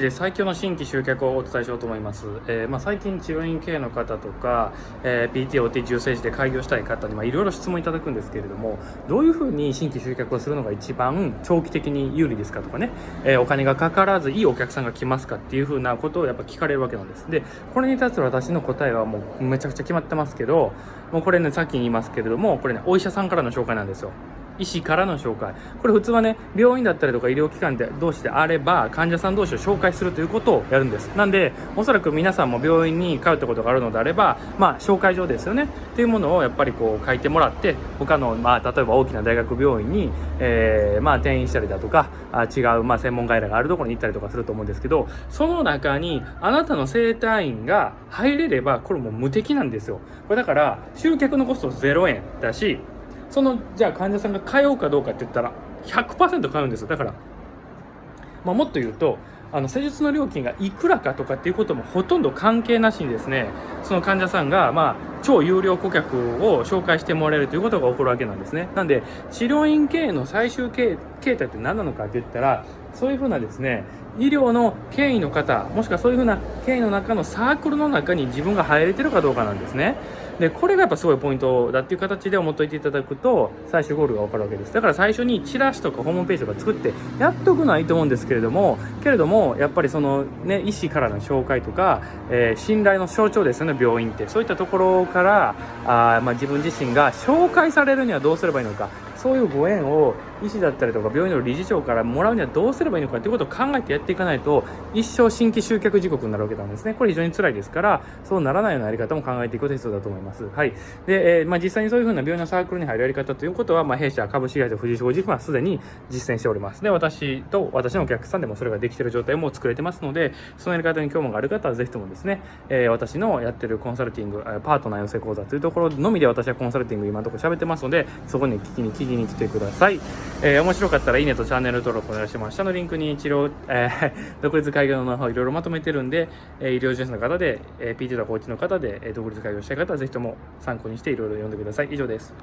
で最強の新規集客をお伝えしようと思います、えー、まあ、最近治療院系の方とか、えー、PTOT 重生児で開業したい方にいろいろ質問いただくんですけれどもどういうふうに新規集客をするのが一番長期的に有利ですかとかね、えー、お金がかからずいいお客さんが来ますかっていうふうなことをやっぱ聞かれるわけなんです。でこれに対する私の答えはもうめちゃくちゃ決まってますけどもうこれねさっき言いますけれどもこれねお医者さんからの紹介なんですよ。医師からの紹介これ普通はね病院だったりとか医療機関で同士であれば患者さん同士を紹介するということをやるんです。なんでおそらく皆さんも病院に通ったことがあるのであればまあ紹介状ですよね。っていうものをやっぱりこう書いてもらって他のまあ例えば大きな大学病院に、えー、まあ転院したりだとかあ違うまあ専門外来があるところに行ったりとかすると思うんですけどその中にあなたの整体院が入れればこれも無敵なんですよ。これだから集客のコスト0円だしそのじゃあ患者さんが通うかどうかって言ったら100%通うんですよ。だから、まあ、もっと言うとあの施術の料金がいくらかとかっていうこともほとんど関係なしにですねその患者さんがまあ超有料顧客を紹介してもらえるということが起こるわけなんですね。なんで治療院経営の最終形態って何なのかって言ったらそういうふうなですね医療の権威の方もしくはそういうふうな権威の中のサークルの中に自分が入れてるかどうかなんですね。でこれがやっぱすごいポイントだっていう形で思っといていただくと最終ゴールが分かるわけです。だから最初にチラシとかホームページとか作ってやっとくのはいいと思うんですけれどもけれどもやっぱりそのね医師からの紹介とか、えー、信頼の象徴ですよね病院って。そういったところかあ、まあ、自分自身が紹介されるにはどうすればいいのか。そういうご縁を医師だったりとか病院の理事長からもらうにはどうすればいいのかということを考えてやっていかないと一生新規集客時刻になるわけなんですね。これ非常に辛いですからそうならないようなやり方も考えていくことが必要だと思います。はい。で、えー、まあ、実際にそういうふうな病院のサークルに入るやり方ということは、まあ、弊社株式会社藤井商事はすでに実践しております。で私と私のお客さんでもそれができている状態も作れてますのでそのやり方に興味がある方はぜひともですね、えー、私のやってるコンサルティングパートナー養成講座というところのみで私はコンサルティング今のところ喋ってますのでそこに聞きに聞きに来てください、えー、面白かったらいいねとチャンネル登録お願いします下のリンクに治療、えー、独立開業のノウハウいろいろまとめてるんで、えー、医療従事者の方で、えー、PT とかコーチの方で、えー、独立開業したい方はぜひとも参考にしていろいろ読んでください。以上です。